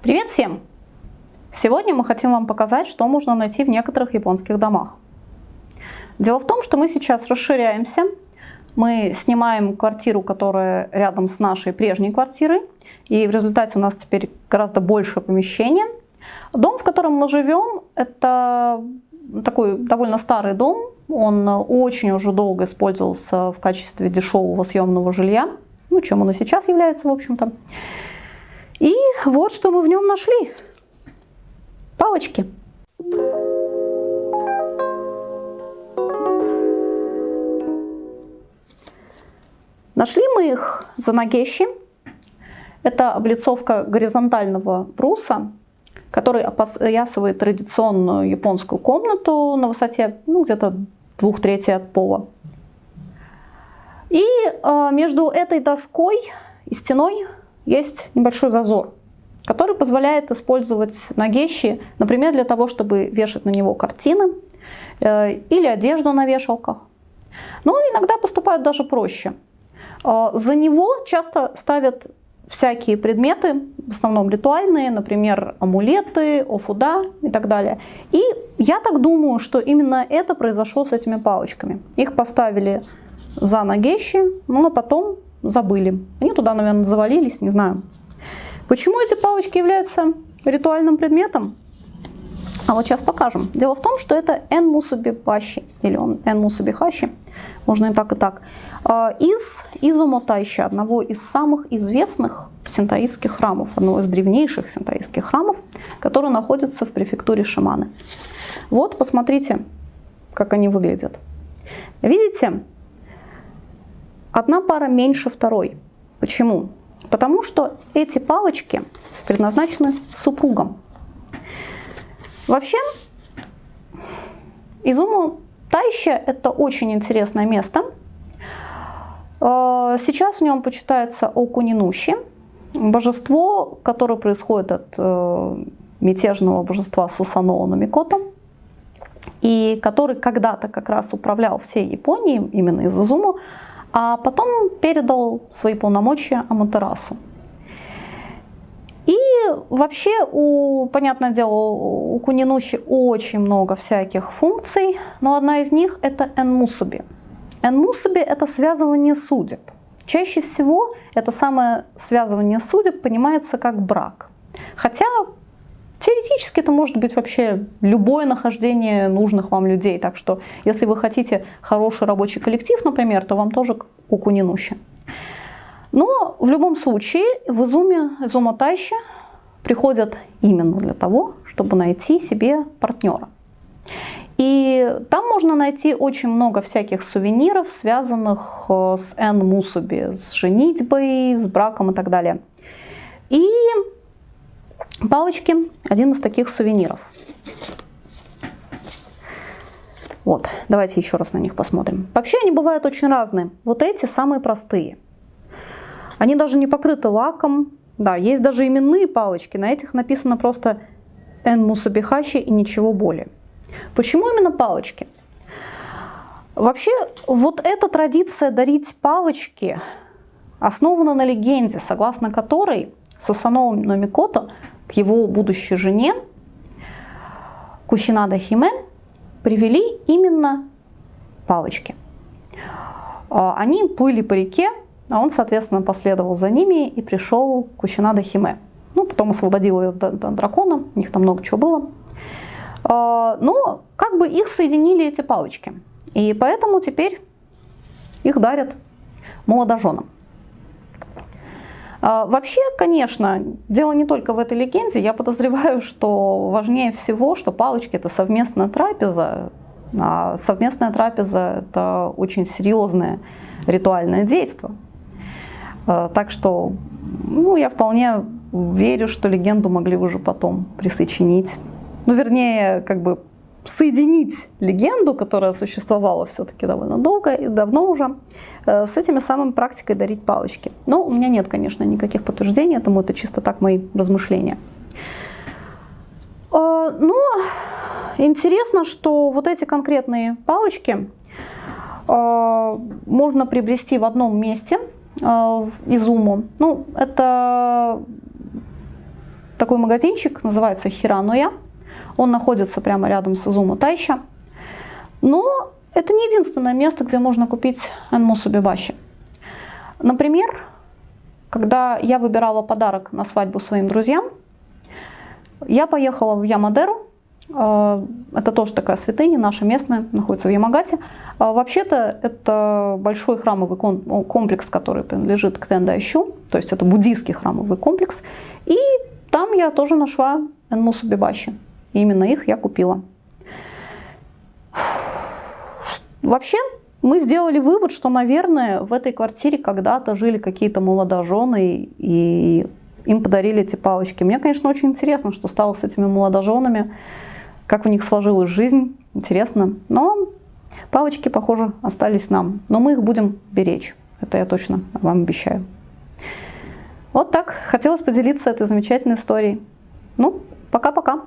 Привет всем! Сегодня мы хотим вам показать, что можно найти в некоторых японских домах. Дело в том, что мы сейчас расширяемся. Мы снимаем квартиру, которая рядом с нашей прежней квартирой. И в результате у нас теперь гораздо больше помещения. Дом, в котором мы живем, это такой довольно старый дом. Он очень уже долго использовался в качестве дешевого съемного жилья. Ну, чем он и сейчас является, в общем-то. И вот что мы в нем нашли. Палочки. Нашли мы их за нагещи. Это облицовка горизонтального бруса, который опоясывает традиционную японскую комнату на высоте ну, где-то двух трети от пола. И э, между этой доской и стеной есть небольшой зазор, который позволяет использовать нагещи, например, для того, чтобы вешать на него картины э, или одежду на вешалках. Но иногда поступают даже проще. Э, за него часто ставят всякие предметы, в основном ритуальные, например, амулеты, офуда и так далее. И я так думаю, что именно это произошло с этими палочками. Их поставили за нагещи, ну а потом забыли. Они туда, наверное, завалились, не знаю. Почему эти палочки являются ритуальным предметом? А вот сейчас покажем. Дело в том, что это энмусубихаши, или он энмусубихаши, можно и так, и так, а, из Изумотайши, одного из самых известных синтаистских храмов, одного из древнейших синтаистских храмов, который находится в префектуре Шиманы. Вот, посмотрите, как они выглядят. Видите, одна пара меньше второй. Почему? Потому что эти палочки предназначены супругам. Вообще, Изуму Тайща – это очень интересное место. Э, сейчас в нем почитается Окунинуши, божество, которое происходит от э, мятежного божества Сусаноа Номикото, и который когда-то как раз управлял всей Японией, именно из Изуму, а потом передал свои полномочия Аматерасу. И вообще, у, понятное дело, у Кунинуши очень много всяких функций, но одна из них это энмусуби. Энмусуби – это связывание судеб. Чаще всего это самое связывание судеб понимается как брак. Хотя Теоретически это может быть вообще любое нахождение нужных вам людей. Так что, если вы хотите хороший рабочий коллектив, например, то вам тоже куку не нуща. Но в любом случае в Изуме, Изума Тайща приходят именно для того, чтобы найти себе партнера. И там можно найти очень много всяких сувениров, связанных э, с Эн Мусуби, с женитьбой, с браком и так далее. Палочки – один из таких сувениров. Вот, давайте еще раз на них посмотрим. Вообще они бывают очень разные. Вот эти самые простые. Они даже не покрыты лаком. Да, есть даже именные палочки. На этих написано просто «эн мусабихаши» и ничего более. Почему именно палочки? Вообще, вот эта традиция дарить палочки основана на легенде, согласно которой Сусаноу Номикото к его будущей жене Кусинада Химе привели именно палочки. А, они плыли по реке, а он, соответственно, последовал за ними и пришел к Кусинада Химе. Ну, потом освободил ее дракона, у них там много чего было. А, но как бы их соединили эти палочки. И поэтому теперь их дарят молодоженам. А, вообще, конечно, дело не только в этой легенде. Я подозреваю, что важнее всего, что палочки – это совместная трапеза. А совместная трапеза – это очень серьезное ритуальное действие. А, так что ну, я вполне верю, что легенду могли уже потом присочинить. Ну, вернее, как бы соединить легенду, которая существовала все-таки довольно долго и давно уже, э, с этими самыми практикой дарить палочки. Но у меня нет, конечно, никаких подтверждений этому, это чисто так мои размышления. Э, но интересно, что вот эти конкретные палочки э, можно приобрести в одном месте изуму. Ну, это такой магазинчик, называется Хирануя. Он находится прямо рядом с Изуму Тайча. Но это не единственное место, где можно купить Энмусу Бибаши. Например, когда я выбирала подарок на свадьбу своим друзьям, я поехала в Ямадеру. Э, это тоже такая святыня, наша местная, находится в Ямагате. Э, вообще-то это большой храмовый комплекс, который принадлежит к Тендайщу, то есть это буддийский храмовый комплекс. И там я тоже нашла Энмусу Бибаши. И именно их я купила. Вообще, мы сделали вывод, что, наверное, в этой квартире когда-то жили какие-то молодожены, и им подарили эти палочки. Мне, конечно, очень интересно, что стало с этими молодоженами, как у них сложилась жизнь, интересно. Но палочки, похоже, остались нам. Но мы их будем беречь, это я точно вам обещаю. Вот так, хотелось поделиться этой замечательной историей. Ну, пока-пока.